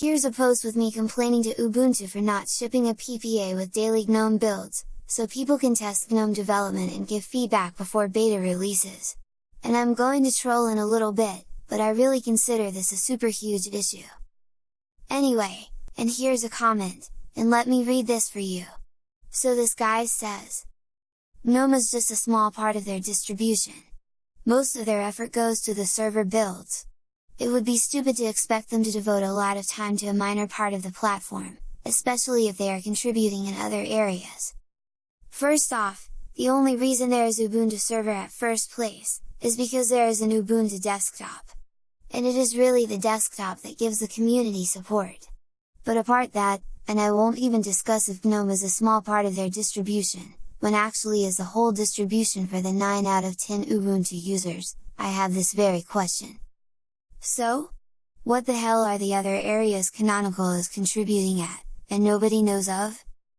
Here's a post with me complaining to Ubuntu for not shipping a PPA with daily GNOME builds, so people can test GNOME development and give feedback before beta releases. And I'm going to troll in a little bit, but I really consider this a super huge issue. Anyway, and here's a comment, and let me read this for you. So this guy says, GNOME is just a small part of their distribution. Most of their effort goes to the server builds. It would be stupid to expect them to devote a lot of time to a minor part of the platform, especially if they are contributing in other areas. First off, the only reason there is Ubuntu Server at first place, is because there is an Ubuntu desktop. And it is really the desktop that gives the community support. But apart that, and I won't even discuss if GNOME is a small part of their distribution, when actually is the whole distribution for the 9 out of 10 Ubuntu users, I have this very question. So? What the hell are the other areas Canonical is contributing at, and nobody knows of?